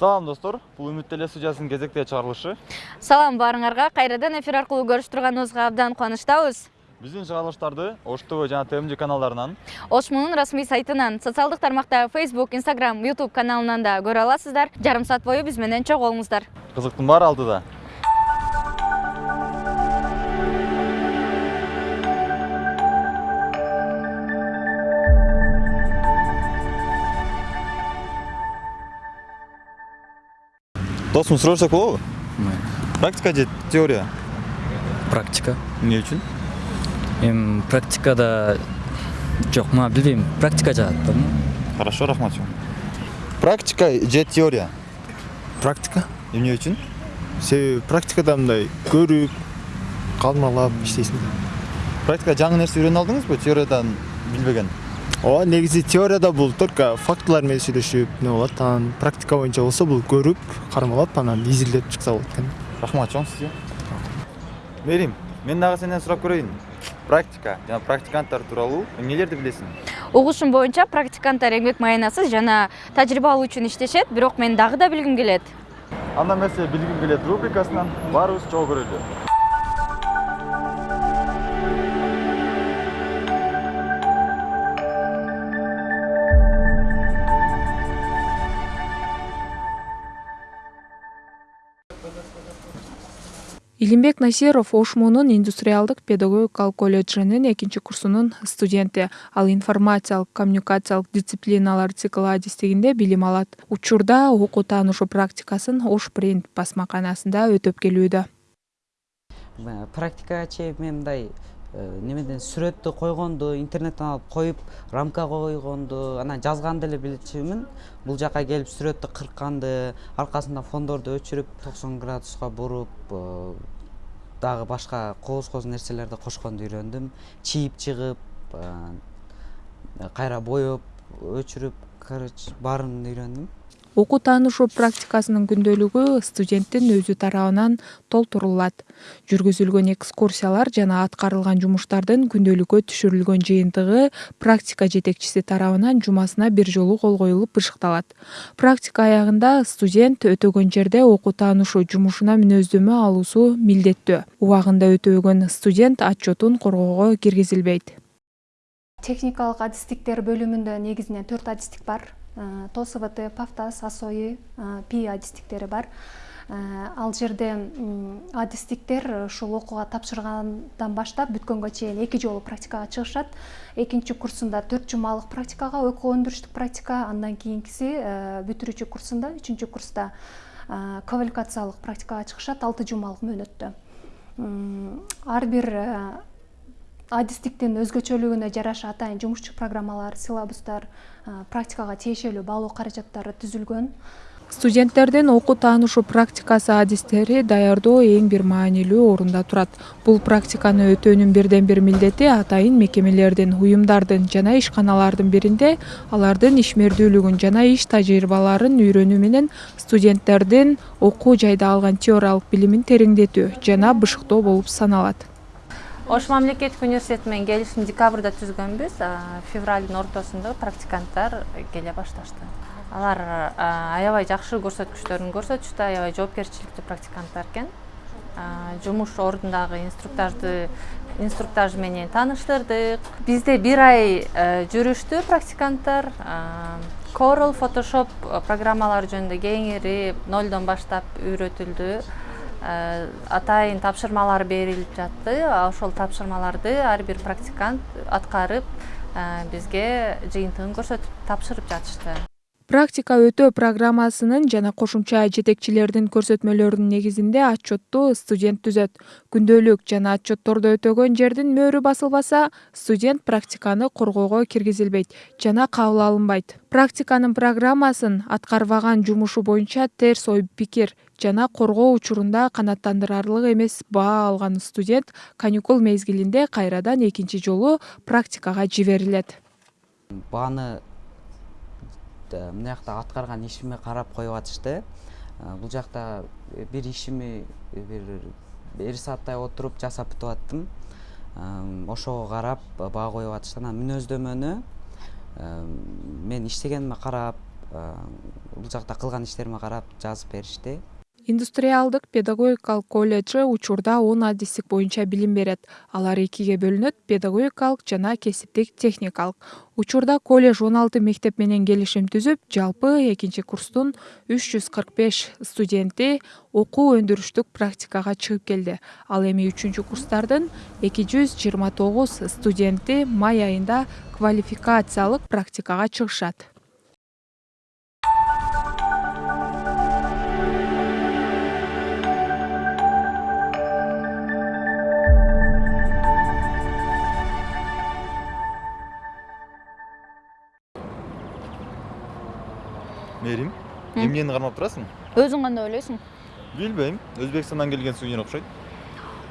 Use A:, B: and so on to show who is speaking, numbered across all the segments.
A: салам достор. Бул үмүт теле студиясынын кезектеги чыгарылышы
B: салам баарыңарга кайрадан эфир аркылуу көрүшүп турганыбызга абдан кубанычтабыз
A: биздин чыгарылыштарды ош тв жана тмж каналдарынан
B: ошмунун расмий сайтынан социалдык тармакта facebook instagram youtube каналынан да көрө аласыздар. Жарым саат бою биз менен болуңуздар
A: кызыктын баары алдыда досум сурашсак болобу практика же теория?
C: Практика.
A: Эмне үчүн
C: эми практикада жок мага билбейм практика жагат да
A: хорошо рахмат чоң практика же теория?
D: Практика?
A: Эмне үчүн
D: себеби практикада мындай көрүп кармалап иштейсиң
A: практика жаңы нерсе үйрөнүп алдыңызбы теориядан билбеген
D: ооба негизи теорияда бул только фактылар менен сүйлөшүп эмне болот анан практика боюнча болсо бул көрүп кармалап анан изилдеп чыкса болот экен
A: рахмат чоң сизге мерим мен дагы сенден сурап көрөйүн практика жана практиканттар тууралуу эмнелерди билесиң
B: угушум боюнча практиканттар эмгек маянасыз жана тажрыйба алуу үчүн иштешет бирок мен дагы да билгим келет
A: анда эмесе билгим келет рубрикасынан. Баарыбыз чогуу көрөлү
E: илимбек насиров ошмунун индустриалдык педагогикалык колледжинин экинчи курсунун студенти. Ал информациялык коммуникациялык дисциплиналар циклы адистигинде билим алат. Учурда окуу таанышуу практикасын ош принт басмаканасында өтөп келүүдө.
F: Практикачы мен мындай немеден сүрөттү койгонду интернеттен алып коюп рамка койгонду анан жазганды эле билчүмүн. Бул жака келип сүрөттү кыркканды аркасында фондорду өчүрүп токсон градуска буруп дагы башка кооз кооз нерселерди кошконду үйрөндүм чийип чыгып кайра боеп өчүрүп короче баарын үйрөндүм
E: окуу таанышуу практикасынын күндөлүгү студенттин өзү тарабынан толтурулат. Жүргүзүлгөн экскурсиялар жана аткарылган жумуштардын күндөлүккө түшүрүлгөн жыйынтыгы практика жетекчиси тарабынан жумасына бир жолу кол коюлуп бышыкталат практика аягында студент өтөгөн жерде окуу таанышуу жумушуна мүнөздөмө алуусу милдеттүү. Убагында өтөбөгөн студент отчетун коргоого киргизилбейт.
G: Техникалык адистиктер бөлүмүндө негизинен төрт адистик бар тосвт пафтас асои э, пи адистиктери бар. Э, ал жерде адистиктер ушул окууга тапшыргандан баштап бүткөнгө чейин эки жолу практикага чыгышат. Экинчи курсунда төрт жумалык практикага окуу өндүрүштүк практика андан кийинкиси бүтүрүүчү курсунда үчүнчү курста квалификациялык практикага чыгышат алты жумалык мөөнөттө. Ар бир адистиктин өзгөчөлүгүнө жараша атайын жумушчу программалар силабустар практикага тиешелүү баалоо каражаттары түзүлгөн.
E: Студенттердин окуу таанышуу практикасы адистери даярдоо эң бир маанилүү орунда турат. Бул практиканы өтөөнүн бирден бир милдети атайын мекемелердин уюмдардын жана ишканалардын биринде алардын ишмердүүлүгүн жана иш тажрыйбаларын үйрөнүү менен студенттердин окуу жайда алган теориялык билимин тереңдетүү жана бышыктоо болуп саналат
B: ош мамлекеттик университети менен келишим декабрда түзгөнбүз. Февралдын ортосунда практиканттар келе башташты. Алар аябай жакшы көрсөткүчтөрүн көрсөтүштү. Аябай жоопкерчиликтүү практиканттар экен. Жумуш ордундагы инструктажды инструктаж менен тааныштырдык бизде бир ай жүрүштү практиканттар. Corel photoshop программалары жөнүндө кеңири нолдон баштап үйрөтүлдү. Э, атайын тапшырмалар берилип жатты. Ошол тапшырмаларды ар бир практикант аткарып э, бизге жыйынтыгын көрсөтүп тапшырып жатышты
E: практика өтөө программасынын жана кошумча жетекчилердин көрсөтмөлөрүнүн негизинде отчетту студент түзөт. Күндөлүк жана отчетторду өтөгөн жердин мөөрү басылбаса студент практиканы коргоого киргизилбейт жана кабыл алынбайт. Практиканын программасын аткарбаган жумушу боюнча терс ой пикир жана коргоо учурунда канааттандырарлык эмес баа алган студент каникул мезгилинде кайрадан экинчи жолу практикага жиберилет.
F: Бааны мына жакта аткарган ишиме карап коюп атышты. Бул жакта бир ишими бир бир сааттай отуруп жасап бүтүп аттым ошого карап баа коюп атышты. Анан мүнөздөмөнү мен иштегениме карап бул жакта кылган иштериме карап жазып беришти
E: индустриалдык педагогикалык колледжи учурда он адистик боюнча билим берет. Алар экиге бөлүнөт педагогикалык жана кесиптик техникалык. Учурда колледж он алты мектеп менен келишим түзүп жалпы экинчи курстун үч жүз кырк беш студенти окуу өндүрүштүк практикага чыгып келди. Ал эми үчүнчү курстардын эки жүз жыйырма тогуз студенти май айында квалификациялык практикага чыгышат
A: мээрим эмнени кармап турасың
H: өзүң кандай ойлойсуң
A: билбейм өзбекстандан келген сувенир окшойт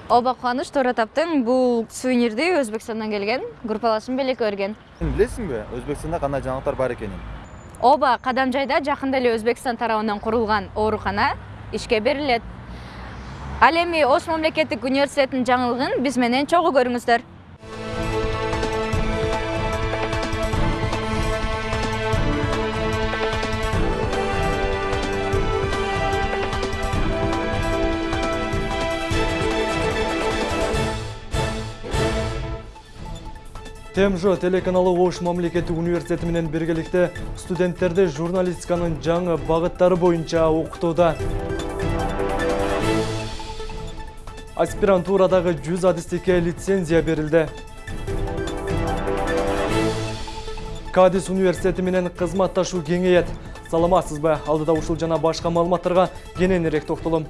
H: ооба кубаныч туура таптың бул сувенирди өзбекстандан келген группалашым белекке берген
A: билесиңби өзбекстанда кандай жаңылыктар бар экенин
H: ооба кадамжайда жакында эле өзбекстан тарабынан курулган оорукана ишке берилет ал эми ош мамлекеттик университетинин жаңылыгын биз менен чогуу көрүңүздөр.
I: Тмж телеканалы ош мамлекеттик университети менен биргеликте студенттерди журналистиканын жаңы багыттары боюнча окутууда аспирантурадагы жүз адистикке лицензия берилди кадис университети менен кызматташуу кеңейет саламатсызбы алдыда ушул жана башка маалыматтарга кененирээк токтолом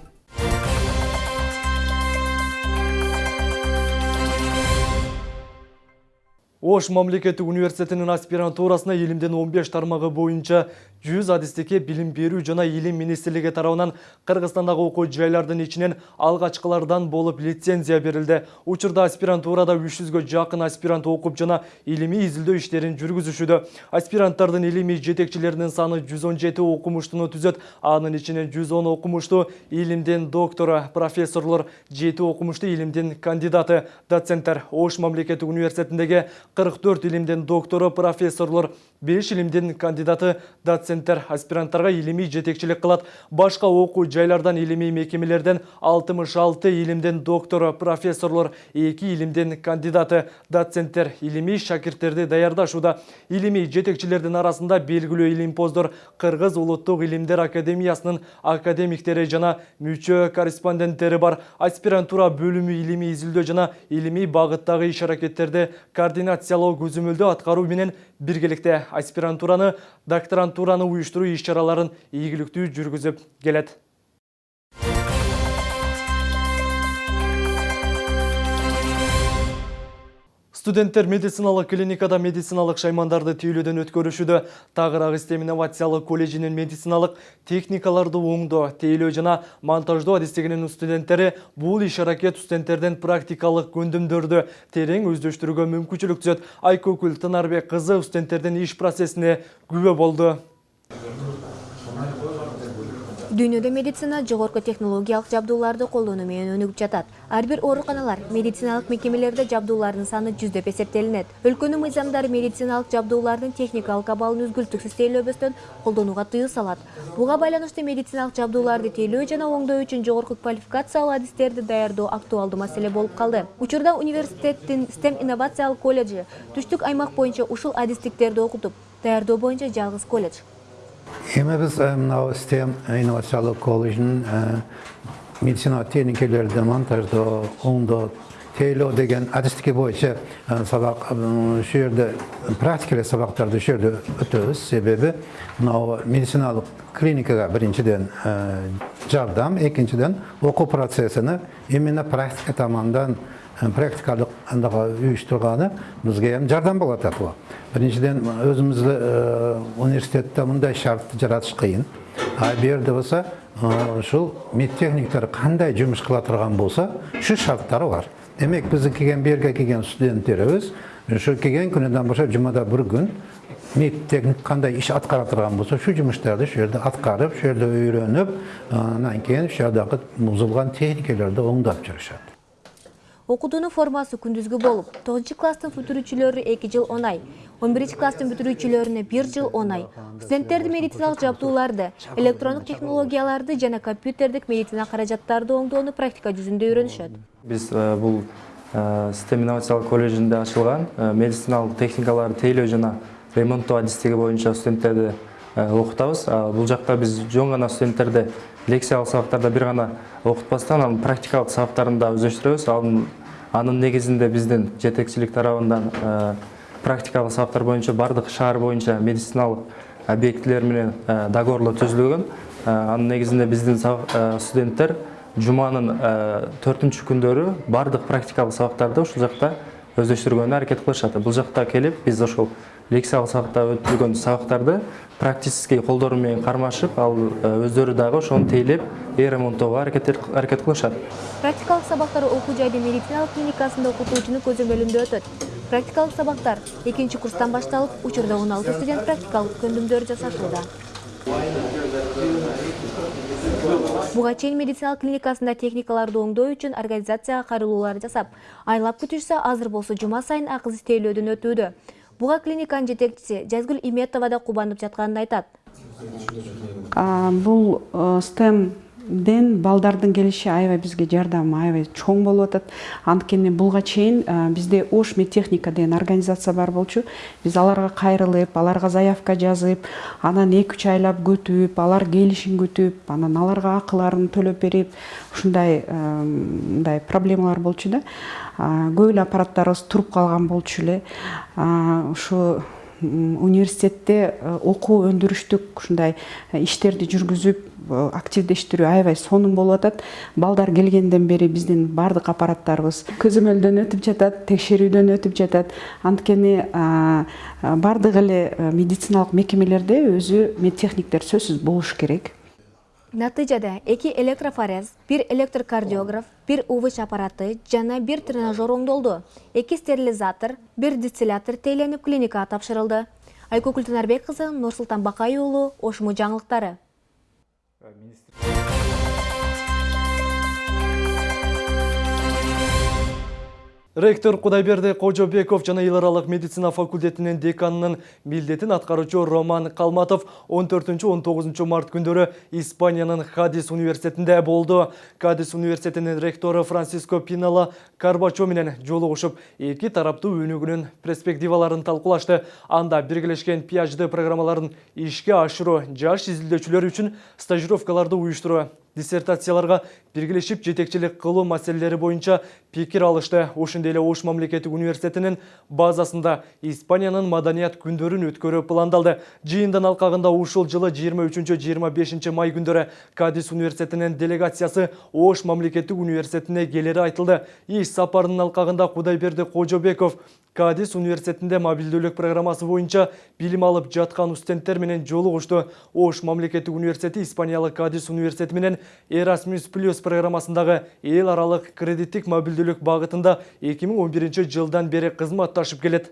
I: ош мамлекеттик университетинин аспирантурасына элимдин 15 тармагы боюнча 100 адистикке билим берүү жана илим министрлиги тарабынан кыргызстандагы окуу жайлардын ичинен алгачкылардан болуп лицензия берилди учурда аспирантурада 300гө жакын аспирант окуп жана илимий изилдөө иштерин жүргүзүшүүдө аспиранттардын илимий жетекчилеринин саны 117 окумуштуну түзөт анын ичинен 110 окумуштуу илимдин доктору профессорлор 7 окумуштуу илимдин кандидаты. Доценттер ош мамлекеттик университетиндеги 44 илимдин доктору профессорлор 5 илимдин кандидаты доценттер аспиранттарга илимий жетекчилик кылат башка окуу жайлардан илимий мекемелерден 66 илимдин доктору профессорлор 2 илимдин кандидаты доценттер илимий шакирттерди даярдашууда илимий жетекчилердин арасында белгилүү илимпоздор кыргыз улуттук илимдер академиясынын академиктери жана мүчө корреспонденттери бар. Аспирантура бөлүмү илимий изилдөө жана илимий багыттагы иш аракеттерди координациялоо көзөмөлдөө аткаруу менен биргеликте аспирантураны докторантураны уюштуруу иш чараларын ийгиликтүү жүргүзүп келет студенттер медициналык клиникада медициналык шаймандарды тейлөөдөн өткөрүшүүдө тагыраак истем инновациялык колледжинин медициналык техникаларды оңдоо тейлөө жана монтаждоо адистигинин студенттери бул иш аракет студенттердин практикалык көндүмдөрдү терең өздөштүрүүгө мүмкүнчүлүк түзөт айкөкүл тынарбек кызы студенттердин иш процессине күбө болду
J: дүйнөдө медицина жогорку технологиялык жабдууларды колдонуу менен өнүгүп жатат. Ар бир ооруканалар медициналык мекемелерде жабдуулардын саны жүздөп эсептелинет. Өлкөнүн мыйзамдары медициналык жабдуулардын техникалык абалын үзгүлтүксүз тейлөөбөстөн колдонууга тыюу салат. Буга байланыштуу медициналык жабдууларды тейлөө жана оңдоо үчүн жогорку квалификациялуу адистерди даярдоо актуалдуу маселе болуп калды. Учурда университеттин стем инновациялык колледжи түштүк аймак боюнча ушул адистиктерди окутуп даярдоо боюнча жалгыз колледж.
K: Эми биз мынау стем инновациялык колледждин медицина техникалерди монтаждоо оңдоо тейлөө деген боюнча сабак ушул жерде практикалык сабактарды ушул жерде өтөбүз себеби мынау медициналык клиникага биринчиден жардам экинчиден окуу процессини именно практика тамандан практикалык андага уюштурганы бизге эми жардам болуп атат бул биринчиден өзүбүздө университетте мындай шартты жаратыш кыйын а бул жерде болсо ушул медтехниктер кандай жумуш кыла турган болсо ушул шарттары бар. Демек биздин келген бул жерге келген студенттерибиз ушу келген күнүнөн баштап жумада бир күн медтехник кандай иш аткара турган болсо ушул жумуштарды ушул жерде аткарып ушул жерде үйрөнүп анан кийин ушул жагдагы бузулган техникаларды оңдоп жүрүшөт
J: окутуунун формасы күндүзгү болуп тогузунчу класстын бүтүрүүчүлөрү эки жыл он ай он биринчи класстын бүтүрүүчүлөрүнө бир жыл он ай студенттерди медициналык жабдууларды электрондук технологияларды жана компьютердик медицина каражаттарды оңдоону практика жүзүндө үйрөнүшөт
L: биз бул систем инновациялык колледжинде ачылган медициналык техникаларды тейлөө жана ремонттоо адистиги боюнча студенттерди окутабыз бул жакта биз жөн гана студенттерди лекциялык сабактарда бир гана окутпастан анын практикалык сабактарын да өздөштүрөбүз анын негизинде биздин жетекчилик тарабынан практикалык сабактар боюнча баардык шаар боюнча медициналык объектилер менен договорлор түзүлгөн анын негизинде биздин студенттер жуманын төртүнчү күндөрү баардык практикалык сабактарды ушул жакта өздөштүргөнгө аракет кылышат бул жакта келип биз ошол лекциялык сабакта өтүлгөн сабактарды практический колдору менен кармашып ал өздөрү дагы ошону тейлеп ремонттоого аракет кылышат.
J: Практикалык сабактар окуу жайдын медициналык клиникасында окутуучунун көзөмөлүндө өтөт. Практикалык сабактар экинчи курстан башталып учурда он алты студент практикалык көндүмдөр жасатууда буга чейин медициналык клиникасында техникаларды оңдоо үчүн организацияга кайрылуулар жасап айлап күтүшсө азыр болсо жума сайын акы тейлөөдөн өтүүдө буга клиниканын жетекчиси жазгүл иметова да кубанып жатканын айтат
M: бул стем ден балдардын келиши аябай бизге жардамы аябай чоң болуп атат. Анткени буга чейин бизде ош медтехника деген организация бар болчу. Биз аларга кайрылып аларга заявка жазып анан эки үч айлап күтүп алар келишин күтүп анан аларга акыларын төлөп берип ушундай мындай проблемалар болчу да. Көп эле аппараттарыбыз туруп калган болчу эле. Ушу университетте окуу өндүрүштүк ушундай иштерди жүргүзүп активдештирүү аябай сонун болуп атат. Балдар келгенден бери биздин баардык аппараттарыбыз көзөмөлдөн өтүп жатат текшерүүдөн өтүп жатат. Анткени баардык эле медициналык мекемелерде өзү медтехниктер сөзсүз болуш керек.
J: Натыйжада эки электрофорез бир электрокардиограф бир увч аппараты жана бир тренажер оңдолду. Эки стерилизатор бир дистиллятор тейленип клиникага тапшырылды. Айкөкүл тынарбек кызы нурсултан бакай уулу ошму жаңылыктары.
I: ministro Ректор Кудайберди Кожобеков жана аралык медицина факультетинин деканынын милдетин аткаруучу Роман Калматов 14-19 март күндөрү Испаниянын Хадис университетинде болду. Хадис университетинин ректору Франциско Пинала Карбачо менен жолугушуп, эки тараптуу өнүгүүнүн перспективаларын талкуулашты. Анда биргелешкен PhD программаларын ишке ашыруу, жаш изилдөөчүлөр үчүн стажировкаларды уюштуруу диссертацияларга биргелешип жетекчилик кылуу маселелери боюнча пикир алышты. Ошондой эле ош мамлекеттик университетинин базасында испаниянын маданият күндөрүн өткөрүү пландалды. Жыйындын алкагында ушул жылы 23-25 май күндөрү кадис университетинин делегациясы ош мамлекеттик университетине келери айтылды. Иш сапарынын алкагында кудайберди кожобеков кадис университетинде мобилдүүлүк программасы боюнча билим алып жаткан студенттер менен жолугушту ош мамлекеттик университети испаниялык кадис университети менен Erasmus Plus программасындағы ел аралық кредиттік мобилдүүлүк бағытында 2011 жылдан бері кызматташып келет.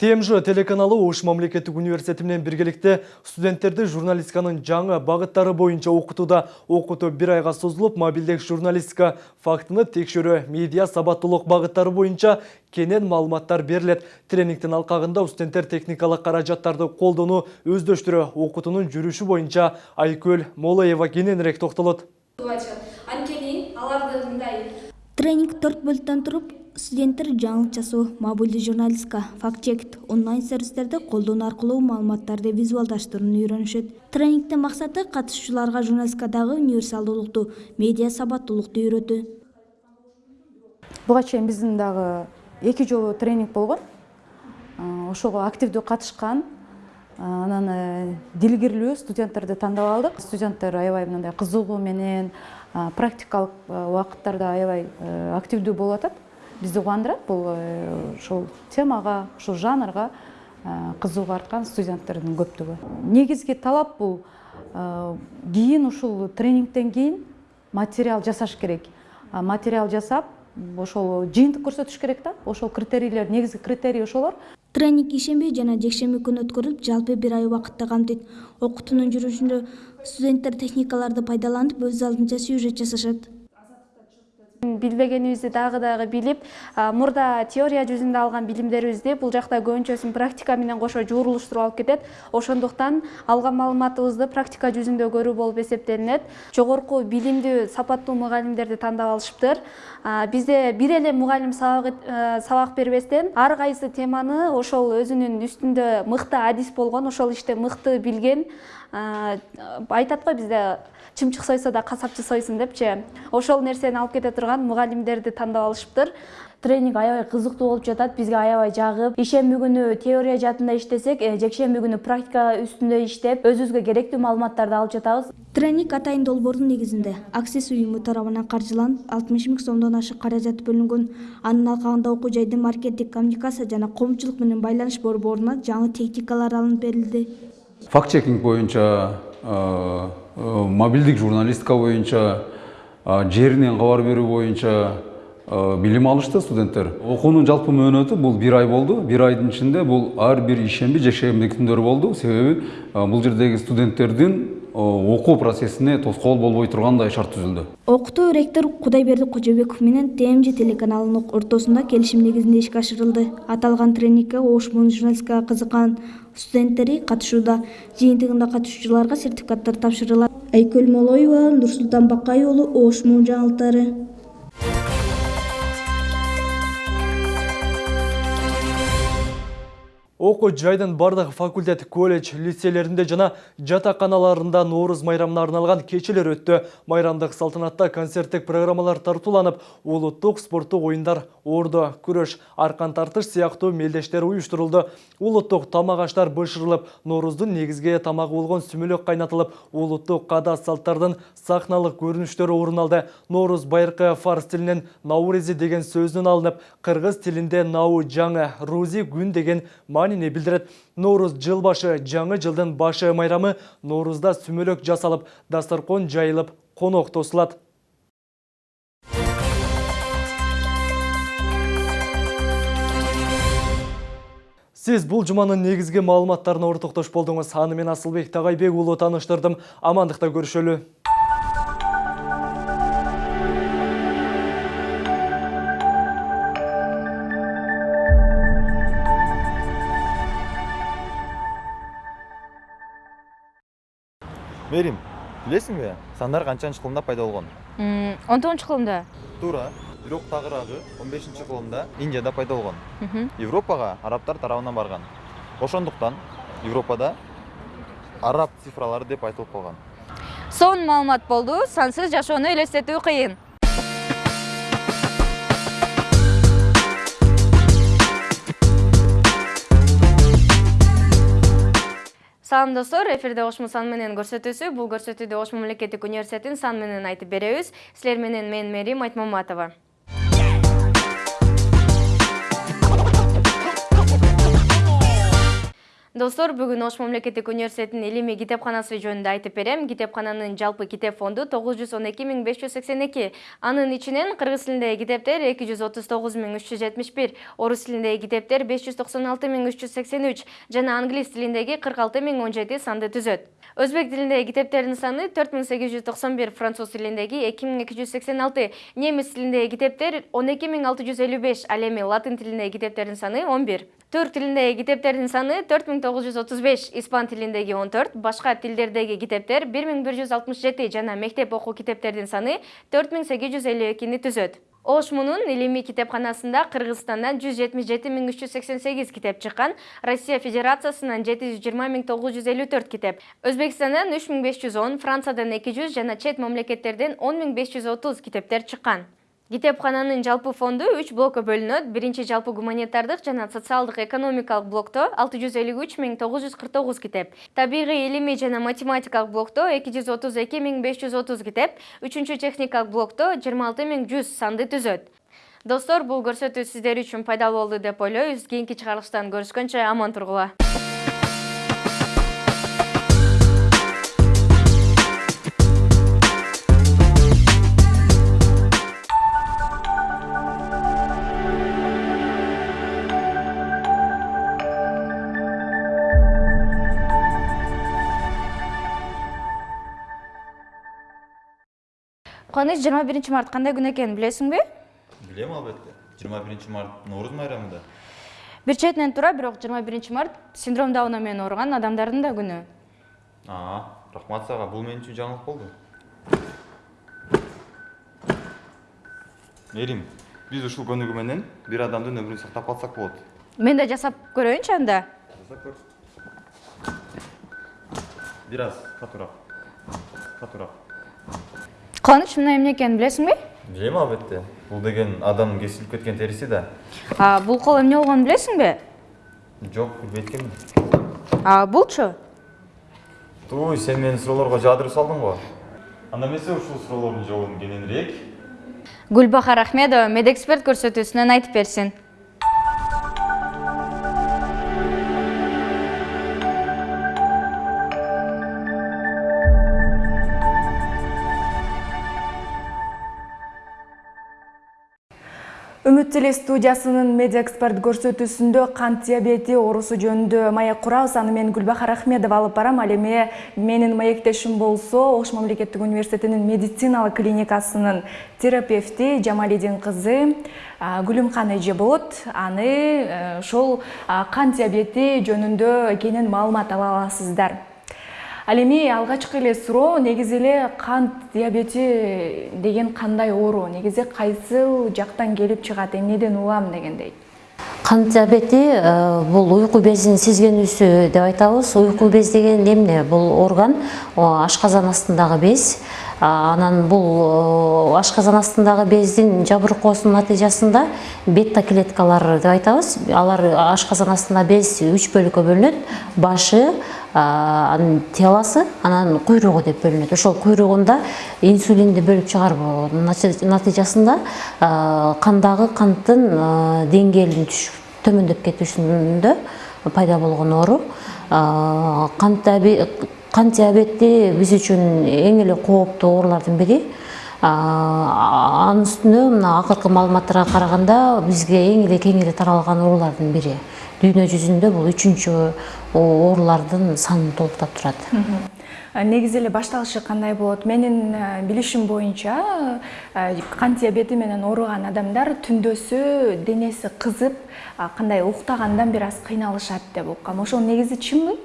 I: ТМЖ телеканалы Ош мамлекеттик университети менен биргеликте студенттерди журналистиканын жаңы багыттары боюнча окутууда. Окутуу бир айга созулуп, мобилдик журналистика фактыны текшерүү, медиа сабаттуулук багыттары боюнча кенен маалыматтар берилет. Тренингтин алкагында студенттер техникалык каражаттарды колдонуу, өздөштүрүү, окутуунун жүрүшү боюнча Айкөл Молоева кененирээк токтолот.
N: Анткени аларды мындай
O: тренинг төрт бөлүктөн туруп студенттер жаңылык жасоо мобилдүү журналистика факт чек онлайн сервистерди колдонуу аркылуу маалыматтарды визуалдаштырууну үйрөнүшөт. Тренингдин максаты катышуучуларга журналистикадагы универсалдуулукту медиа сабаттуулукту үйрөтүү.
P: Буга чейин биздин дагы эки жолу тренинг болгон. Ошого активдүү катышкан анан э, дилгирлүү студенттерди тандап алдык. Студенттер аябай мындай кызыгуу менен практикалык э, убакыттарда аябай э, активдүү болуп атат бизди кубандырат бул ушул темага ушул жанрга кызыгуу арткан студенттердин көптүгү. Негизги талап бул кийин ушул тренингден кийин материал жасаш керек. Материал жасап ошол жыйынтык көрсөтүш керек да. Ошол критерийлер негизги критерий ошолор.
O: Тренинг ишемби жана жекшемби күнү өткөрүлүп жалпы бир ай убакытты камтыйт окутуунун жүрүшүндө студенттер техникаларды пайдаланып өз алдынча сюжет жасашат
G: билбегенибизди дагы дагы билип мурда теория жүзүндө алган билимдерибизди бул жакта көбүнчөсүн практика менен кошо жуурулуштуруп алып кетет. Ошондуктан алган маалыматыбызды практика жүзүндө көрүү болуп эсептелинет. Жогорку билимдүү сапаттуу мугалимдерди тандап алышыптыр. Бизде бир эле мугалим сабак бербестен ар кайсы теманы ошол өзүнүн үстүндө мыкты адис болгон ошол иште мыкты билген айтат го бизде. Чымчык сойсо да касапчы сойсун депчи. Ошол нерсени алып кете турган мугалимдерди тандап алышыптыр. Тренинг аябай кызыктуу болуп жатат бизге аябай жагып. Ишемби күнү теория жаатында иштесек жекшемби күнү практика үстүндө иштеп өзүбүзгө керектүү маалыматтарды алып жатабыз.
O: Тренинг атайын долбоордун негизинде. Аксис уюму тарабынан каржыланып алтымыш миң сомдон ашык каражат бөлүнгөн. Анын алкагында окуу жайдын маркеттик коммуникация жана коомчулук менен байланыш борборуна жаңы техникалар алынып берилди.
Q: Факт чекинг боюнча мобилдик журналистика боюнча жеринен кабар берүү боюнча билим алышты студенттер. Окуунун жалпы мөөнөтү бул бир ай болду бир айдын ичинде бул ар бир ишемби жекшемби күндөрү болду себеби бул жердеги студенттердин окуу процессине тоскоол болбой тургандай шарт түзүлдү
O: окутуу ректор кудайберди кожобеков менен тмж телеканалынын ортосунда келишим негизинде ишке ашырылды. Аталган тренингке ош муун журналистикага кызыккан студенттери катышууда жыйынтыгында катышуучуларга сертификаттар тапшырылат айкөл молоева нурсултан бакай уулу ош муун жаңылыктары
I: окуу жайдын бардык факультет колледж лицейлеринде жана жатаканаларында нооруз майрамына арналган кечелер өттү майрамдык салтанатта концерттик программалар тартууланып улуттук спорттук оюндар ордо күрөш аркан тартыш сыяктуу мелдештер уюштурулду. Улуттук тамак аштар бышырылып нооруздун негизги тамагы болгон сүмөлөк кайнатылып улуттук каада салттардын сахналык көрүнүштөрү орун алды. Нооруз байыркы фарс тилинен наурези деген алынып кыргыз тилинде нау жаңы рузи күн деген маанини билдирет. Нооруз жыл башы жаңы жылдын башы майрамы. Ноорузда сүмөлөк жасалып дасторкон жайылып конок тосулат. Сиз бул жуманын негизги маалыматтарына ортоктош болдуңуз. Аны мен асылбек тагайбек уулу тааныштырдым амандыкта көрүшөлү
A: мээрим билесиңби? Сандар канчанчы кылымда пайда болгон?
H: Он тогузунчу кылымда.
A: Туура бирок тагыраагы он бешинчи кылымда индияда пайда болгон. Европага арабтар тарабынан барган. Ошондуктан европада араб цифралары деп айтылып калган.
H: Сонун маалымат болду. Сансыз жашоону элестетүү кыйын салам достор эфирде ош сан менен көрсөтүүсү бул көрсөтүүдө ош мамлекеттик университетин сан менен айтып беребиз силер менен мен мээрим айтмаматова достор бүгүн ош мамлекеттик университетинин илимий китепканасы жөнүндө айтып берем. Китепкананын жалпы китеп фонду тогуз жүз он эки миң беш жүз сексен эки анын ичинен кыргыз тилиндеги китептер эки жүз отуз тогуз миң жана англис тилиндеги кырк санды түзөт. Өзбек тилиндеги китептердин саны төрт миң сегиз жүз токсон бир француз тилиндеги эки миң эки жүз сексен алты ал эми латын тилиндеги китептердин саны он бир. Түрк тилиндеги китептердин саны төрт миң тогуз жүз отуз беш испан тилиндеги он төрт башка тилдердеги китептер бир миң бир жүз алтымыш жети жана мектеп окуу китептердин саны төрт миң сегиз жүз элүү экини түзөт. Ош мунун илимий китепканасында кыргызстандан жүз жетимиш жети миң үч жүз сексен сегиз китеп чыккан россия федерациясынан жети жүз жыйырма миң тогуз жүз элүү төрт китеп өзбекстандан үч миң беш жүз он франциядан эки жүз жана чет мамлекеттерден он миң беш жүз отуз китептер чыккан китепкананын жалпы фонду үч блокко бөлүнөт. Биринчи жалпы гуманитардык жана социалдык экономикалык блокто алты жүз элүү үч миң тогуз жүз кырк тогуз китеп. Табигый илимий жана математикалык блокто эки жүз отуз эки миң беш жүз отуз китеп. Үчүнчү техникалык блокто жыйырма алты миң жүз санды түзөт. Достор бул көрсөтүү сиздер үчүн пайдалуу болду деп ойлойбуз. Кийинки чыгарылыштан көрүшкөнчө аман тургула кубаныч жыйырма биринчи март кандай күн экенин билесиңби
A: билем албетте жыйырма биринчи март нооруз майрамында.
H: Бир четинен туура бирок жыйырма биринчи март синдром дауна менен ооруган адамдардын да күнү
A: рахмат сага бул мен үчүн жаңылык болду эрим биз ушул көнүгүү менен бир адамдын өмүрүн сактап калсак болот
H: мен да жасап көрөйүнчү анда
A: жасап көр. Бир аз катуураак катуураак
H: кубаныч мына эмне экенин билесиңби
A: билем албетте бул деген адамдын кесилип кеткен териси да
H: а бул кол эмне болгонун билесиңби
A: жок билбейт экенмин
H: а булчу
A: туй сен мени суроолорго жаадырып салдың го анда эмесе ушул суроолордун жообун кененирээк
H: гүлбахар ахмедова медэксперт көрсөтүүсүнөн айтып берсин
R: үмүт теле студиясынын медиа эксперт көрсөтүүсүндө кант диабети оорусу жөнүндө маек курабыз аны мен гүлбахар ахмедова алып барам. Ал эми менин маектешим болсо ош мамлекеттик университетинин медициналык клиникасынын терапевти жамалидин кызы гүлүмкан эже болот аны ошол кант диабети жөнүндө кенен маалымат ала аласыздар. Ал эми алгачкы эле суроо негизи эле кант диабети деген кандай оору негизи кайсыл жактан келип чыгат эмнеден угам дегендей.
S: Кант диабети бул уйку безин сезгенүүсү деп айтабыз. Уйку без деген эмне? Бул орган ашказан астындагы без. Анан бул ашказан астындагы бездин жабыркоосунун натыйжасында бета клеткалар деп айтабыз. Алар ашказан астындагы без үч бөлүккө бөлүнөт. Башы анан телосы анан куйругу деп бөлүнөт. Ошол куйругунда инсулинди бөлүп чыгаруу натыйжасында кандагы канттын деңгээлин төмөндөп кетүүсүндө пайда болгон оору. Кант диабети биз үчүн эң эле кооптуу оорулардын бири. Анын үстүнө мына акыркы маалыматтарга караганда бизге эң эле кеңири таралган оорулардын бири дүйнө жүзүндө бул үчүнчү оорулардын санын толуктап турат
R: негизи эле башталышы кандай болот менин билишим боюнча кант диабети менен ооруган адамдар түндөсү денеси кызып кандай уктагандан бир аз кыйналышат деп уккам ошол негизи чынбы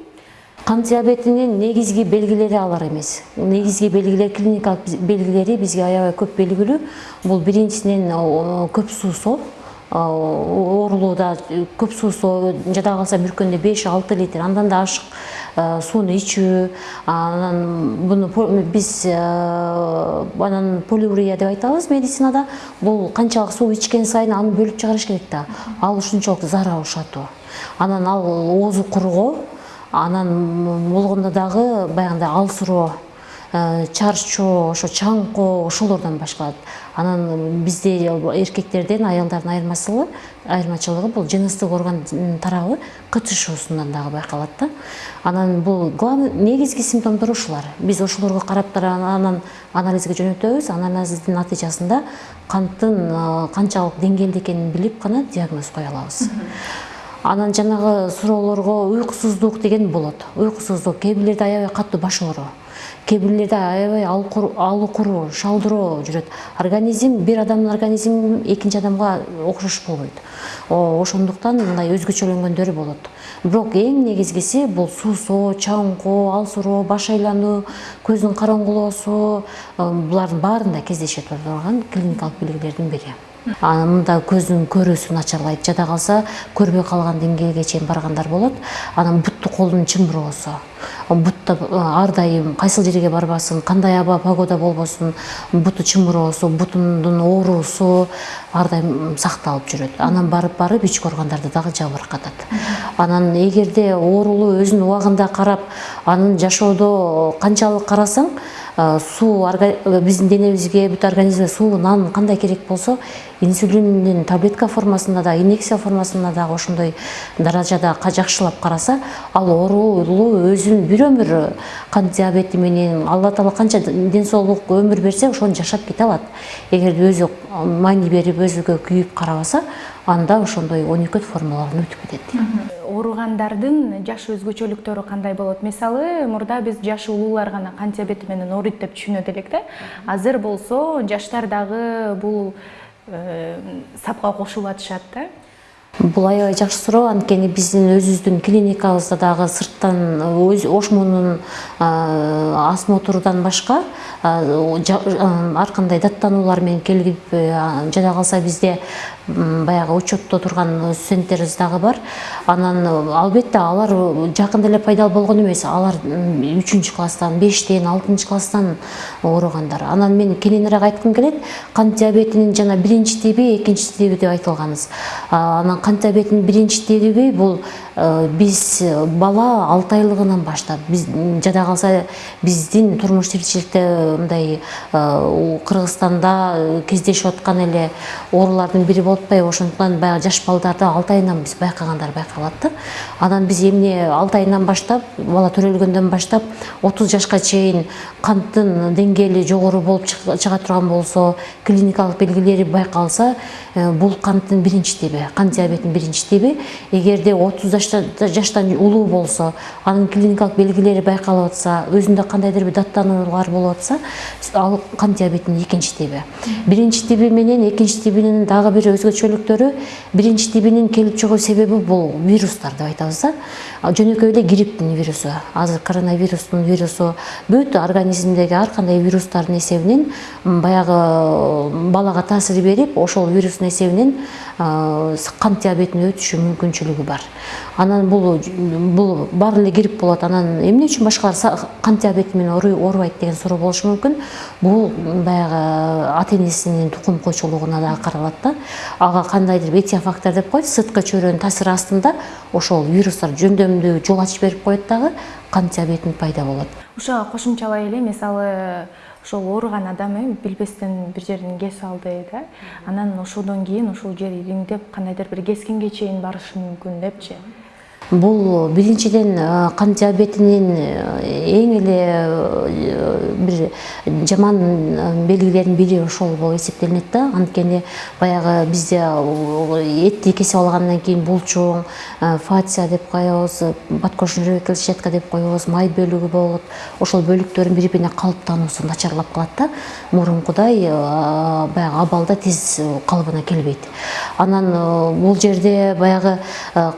S: кант диабетинин негизги белгилери алар эмес негизги белгилер клиникалык белгилери бизге аябай көп белгилүү бул биринчисинен көп суусоо оорулууда көп суусоо жада калса бир күндө беш алты литр андан да ашык сууну ичүү анан буну биз анан полиурия деп айтабыз медицинада. Бул канчалык суу ичкен сайын аны бөлүп чыгарыш керек да. Ал ушунчалык зарар ушатуу. Анан ал оозу кургоо анан болгондо дагы баягындай алсыроо чарчоо ошо чаңкоо ошолордон башталат анан бизде эркектерден аялдардын айырмачылыгы айырмачылыгы бул жыныстык орган тарабы кычышуусунан дагы байкалат да. Анан бул главный негизги симптомдор ушулар. Биз ошолорго карап анан анализге жөнөтөбүз. Анализдин натыйжасында канттын канчалык деңгээлде экенин билип гана диагноз кое алабыз. Анан жанагы суроолорго уйкусуздук деген болот. Уйкусуздук кээ бирлерде аябай катуу баш оору кээ бирлерде аябай алукуруу шалдыроо жүрөт. Организм бир адамдын организми экинчи адамга окшош болбойт ошондуктан мындай өзгөчөлөнгөндөрү болот. Бирок эң негизгиси бул суусоо чаңкоо алсыроо баш айлануу көздүн кароңгулоосу булардын баарында кездешет турган клиникалык белгилердин бири мында көздүн көрүүсү начарлайт жада калса көрбөй калган деңгээлге чейин баргандар болот. Анан бутту колдун чымыроосу бутта ар дайым кайсыл жерге барбасын кандай аба погода болбосун буту чымыроосу бутундун ооруусу ар дайым сакталып жүрөт. Анан барып барып ички органдарды дагы жабыркатат анан эгерде оорулуу өзүнүн убагында карап анын жашоодо канчалык карасаң суу биздин денебизге бүт организмге суу нан кандай керек болсо инсулиндин таблетка формасында да инъекция формасында дагы ошондой даражада жакшылап караса ал оорулуу өзүн бир өмүр кант диабети менен алла таала канча ден соолук өмүр берсе ошону жашап кете алат. Эгерде өзү маани берип өзүгө күйүп карабаса анда ошондой он экү формалардан өтүп кетет.
R: Ооругандардын жаш өзгөчөлүктөрү кандай болот? Мисалы мурда биз жашы улуулар гана кант диабети менен ооруйт деп түшүнөт элек да. Азыр болсо жаштар дагы бул сапка кошулуп атышат да?
S: Бул аябай жакшы суроо анткени биздин өзүбүздүн клиникабызда дагы сырттан өз ошмонун осмотрунан башка ар кандай даттануулар менен жада калса бизде баягы учетто турган студенттерибиз дагы бар. Анан албетте алар жакында эле пайда болгон эмес. Алар үчүнчү класстан бештен алтынчы класстан ооругандар. Анан мен кененирээк айткым келет. Кант диабетинин жана биринчи тиби экинчи тиби деп айтылганбыз анан кант диабетинин биринчи тиби бул биз бала алты айлыгынан баштап биз жада калса биздин турмуш тиричиликте мындай кыргызстанда кездешип аткан эле оорулардын бири болуп атпайбы ошондуктан баягы жаш балдарды алты айынан биз байкагандар байкалат да анан биз эмне алты айынан баштап бала төрөлгөндөн баштап отуз жашка чейин канттын деңгээли жогору болуп чыга турган болсо клиникалык белгилери байкалса бул канттын биринчи тиби кант диабетинин биринчи тиби эгерде отуз жаштан улуу болсо анын клиникалык белгилери байкалып атса өзүндө кандайдыр бир даттануулар болуп атса ал кант диабетинин экинчи тиби биринчи тиби менен экинчи тибинин дагы бир өзгөчөлүктөрү биринчи тибинин келип чыгуу себеби бул вирустар деп айтабыз да жөнөкөй эле грипптин вирусу азыр коронавирустун вирусу бүт организмдеги ар кандай вирустардын эсебинен баягы балага таасир берип ошол вирустун эсебинен кант диабетине өтүшү мүмкүнчүлүгү бар анан бул бул баары эле грипп болот анан эмне үчүн башкалар кант диабети менен оорубайт деген суроо болушу мүмкүн бул баягы ата энесинин тукум куйчулугуна дагы каралат да ага кандайдыр этиофактор деп коет сырткы чөйрөнүн таасири астында ошол вирустар жөндөмдүү жол ачып берип коет дагы кант диабетин пайда болот
R: ушуга кошумчалай эле мисалы ошол ооруган адам билбестен бир жерин кесип алды да. Анан ошодон кийин ушул жер ириңдеп кандайдыр бир кескинге чейин барышы мүмкүн депчи
S: бул биринчиден кант диабетинин эң эле бир жаман белгилеринин бири ошол болуп эсептелинет да. Анткени баягы бизде этти кесип алгандан кийин булчуң фация деп коебуз подкожный клетчатка деп коебуз май бөлүгү болот ошол бөлүктөрдүн бири бирине калыптануусу начарлап калат да. Мурункудай баягы абалда тез калыбына келбейт анан бул жерде баягы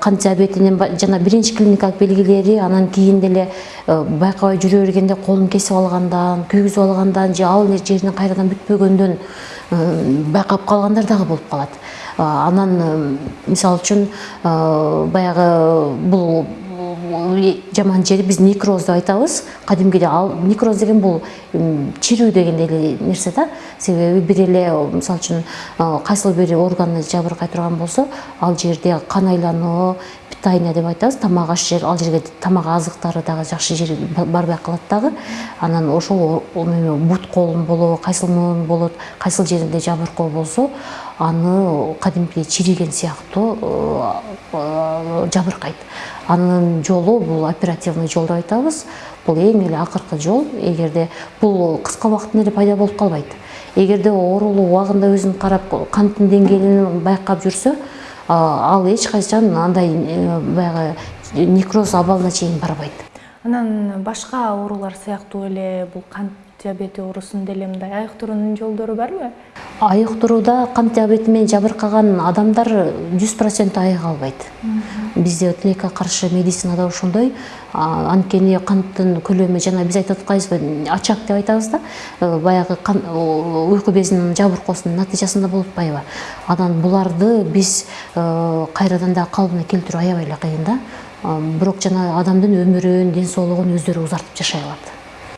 S: кант диабетинин жана биринчи клиникалык белгилери анан кийин деле байкабай жүрө бергенде колун кесип алгандан күйгүзүп алгандан же ал жеринин кайрадан бүтпөгөндөн байкап калгандар дагы болуп калат. Анан мисалы үчүн баягы бул жаман жери биз некроз деп айтабыз. Кадимкиде ал некроз деген бул чирүү деген эле нерсе да. Себеби бир эле мисалы үчүн кайсыл бир органы жабыркай турган болсо ал жерде кан айлануу питание деп айтабыз тамак аш жер ал жерге тамак азыктары дагы жакшы жери барбай калат дагы. Анан ошол бут колун болобу кайсыл муун болот кайсыл жеринде жабыркоо болсо аны кадимкидей чириген сыяктуу жабыркайт. Анын жолу бул оперативный жол деп айтабыз. Бул эң эле акыркы жол. Эгерде бул кыска убакыттын эле пайда болуп калбайт. Эгерде оорулуу убагында өзүн карап канттын деңгээлин байкап жүрсө ал качан андай баягы некроз абалына чейин барбайт
R: анан башка оорулар сыяктуу эле бул кант диабети оорусунда эле мындай айыктыруунун жолдору барбы
S: айыктырууда кант диабети менен жабыркаган адамдар жүз процент айыга албайт бизде тилекке каршы медицинада ошондой анткени канттын көлөмү жана биз айтып атканбызбы очаг деп айтабыз да баягы уйку безинин жабыркоосунун натыйжасында болуп атпайбы анан буларды биз кайрадан дагы калыбына келтирүү аябай эле кыйын да бирок жана адамдын өмүрүн ден соолугун өздөрү узартып жашай алат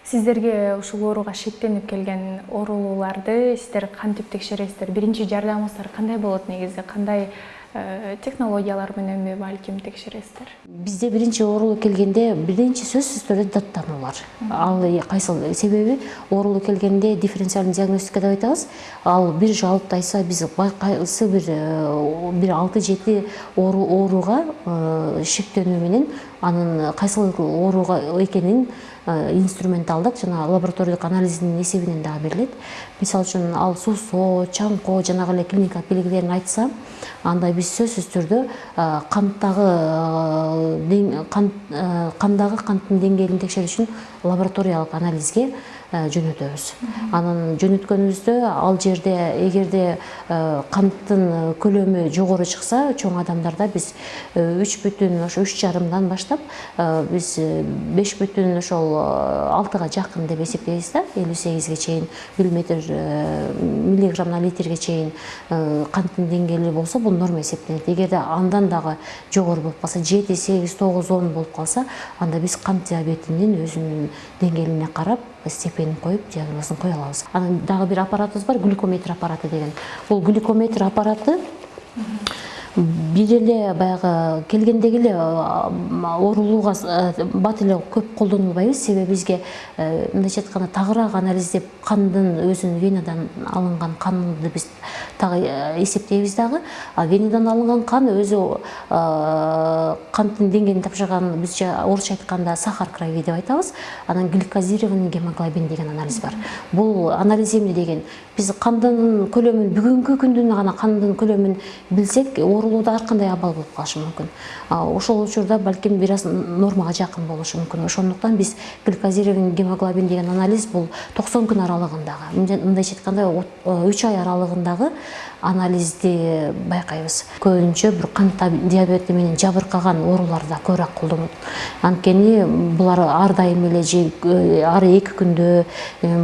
R: сиздерге ушул ооруга шектенип келген оорулууларды сиздер кантип текшересиздер биринчи жардамыңыздар кандай болот негизи кандай
G: технологиялар мененби балким текшересиздер
S: бизде биринчи оорулуу келгенде биринчи сөзсүз түрдө даттануулар ал кайсыл себеби оорулуу келгенде дифференциальный диагностика деп айтабыз ал бир жалпты айтса биз кайсы бир бир алты жети ооруга шектенүү менен анын кайсыл ооруга экенин инструмент алдык жана лабораториялык анализдин эсебинен дагы берилет мисалы үчүн ал суусоо чаңкоо жанагы эле клиникалык белгилерин айтса анда биз сөзсүз түрдө канттагы кандагы канттын деңгээлин текшерүү үчүн лабораториялык анализге жөнөтөбүз. Анан жөнөткөнүбүздө ал жерде эгерде канттын көлөмү жогору чыкса чоң адамдарда биз үч бүтүн ошо үч жарымдан баштап биз беш бүтүн ошол алтыга жакын деп эсептейбиз да. Элүү сегизге чейин миллиметр миллиграмм на литрге чейин канттын деңгээли болсо бул норма эсептелет. Эгерде андан дагы жогору болуп калса жети сегиз тогуз он болуп калса анда биз кант диабетинин өзүнүн деңгээлине карап степенин коюп диагнозун кое алабыз анан дагы бир аппаратыбыз бар глюкометр аппараты деген. Бул глюкометр аппараты бир эле баягы келгендеги эле оорулууга бат эле көп колдонулбайбыз себеби бизге мындайча айтканда тагыраак анализ деп кандын өзүн венадан алынган канды биз дагы эсептейбиз дагы а венадан алынган кан өзү канттын деңгээлин тапшырган бизче орусча айтканда сахар крови деп айтабыз анан гликозированный гемоглобин деген анализ бар. Бул анализ эмне деген биз кандын көлөмүн бүгүнкү күндүн гана кандын көлөмүн билсек оорулууда ар кандай абал болуп калышы мүмкүн ошол учурда балким бир аз нормага жакын болушу мүмкүн ошондуктан биз гликозированный гемоглобин деген анализ бул токсон күн аралыгындагы мындайча айтканда үч ай аралыгындагы анализди байкайбыз көбүнчө бир кант диабети менен жабыркаган ооруларда көбүрөөк колдонот анткени булар ар дайым эле же ар эки күндө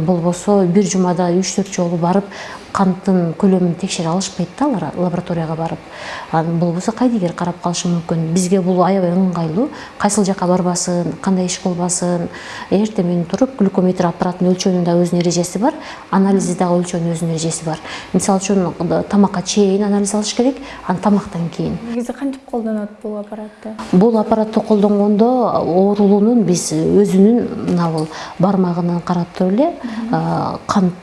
S: болбосо бир жумада үч төрт жолу барып канттын көлөмүн текшере алышпайт да алар лабораторияга барып. Анан болбосо кайдыгер карап калышы мүмкүн бизге бул аябай ыңгайлуу кайсыл жака барбасын кандай иш кылбасын эртең менен туруп глюкометр аппараттын өлчөөнүн да өзүнүн эрежеси бар анализди дагы өлчөөнүн өзүнүн эрежеси бар мисалы үчүн тамакка чейин анализ алыш керек анан тамактан кийин
G: негизи кантип колдонот бул аппаратты?
S: Бул аппаратты колдонгондо оорулуунун биз өзүнүн мына бул бармагынан карап туруп эле кант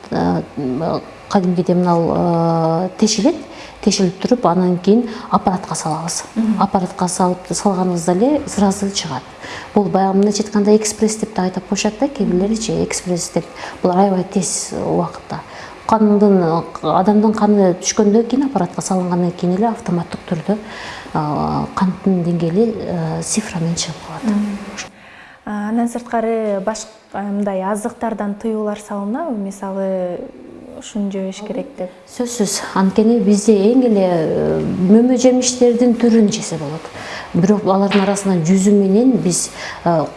S: кадимгидей мына тешилет тешилип туруп анан кийин аппаратка салабыз аппаратка салып салганыбызда эле сразу чыгат бул баягы мындайча айтканда экспресс деп да айтып коюшат да кээ бирлеричи экспресс деп. Бул аябай тез убакытта кандын адамдын каны түшкөндөн кийин аппаратка салынгандан кийин эле автоматтык түрдө канттын деңгээли цифрамен чыгып калат.
G: Андан сырткары мындай азыктардан тыюулар салынабы мисалы ушуну жебеш керек деп
S: сөзсүз анткени бизде эң эле мөмө жемиштердин түрүн жесе болот бирок алардын арасынан жүзү менен биз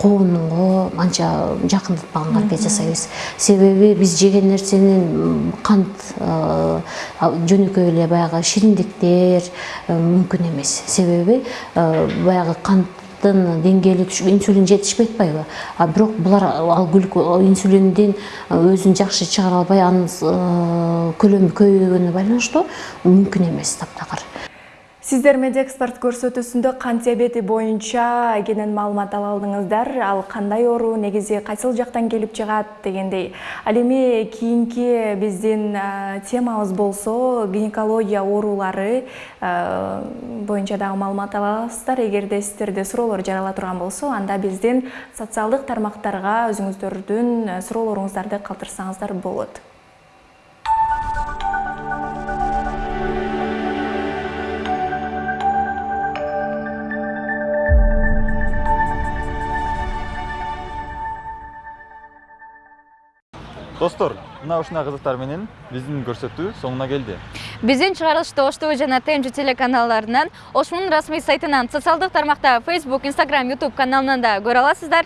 S: коонго анча жакындатпаганга аракет жасайбыз себеби биз жеген нерсенин кант жөнөкөй эле баягы шириндиктер мүмкүн эмес себеби баягы кант деңгээли инсулин жетишпей атпайбы а бирок булар ал инсулиндин өзүн жакшы чыгара албай анын көлөмү көбөйгөнүнө байланыштуу мүмкүн эмес таптакыр
R: сиздер медиа экспорт көрсөтүүсүндө кант диабети боюнча кенен маалымат ала алдыңыздар. Ал кандай оору негизи кайсыл жактан келип чыгат дегендей. Ал эми кийинки биздин темабыз болсо гинекология оорулары боюнча дагы маалымат ала аласыздар. Эгерде сиздерде суроолор жарала турган болсо анда биздин социалдык тармактарга өзүңүздөрдүн суроолоруңуздарды калтырсаңыздар болот
A: достор мына ушундай кызыктар менен биздин көрсөтүү соңуна келди.
H: Биздин чыгарылышты ош тв жана тмж телеканалдарынан ошмунун расмий сайтынан социалдык тармакта facebook instagram youtube каналынан да көрө аласыздар.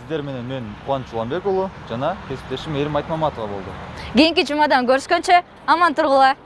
A: Сиздер менен мен кубаныч уланбек уулу жана кесиптешим ээрим айтмаматова болду
H: кийинки жумадан көрүшкөнчө аман тургула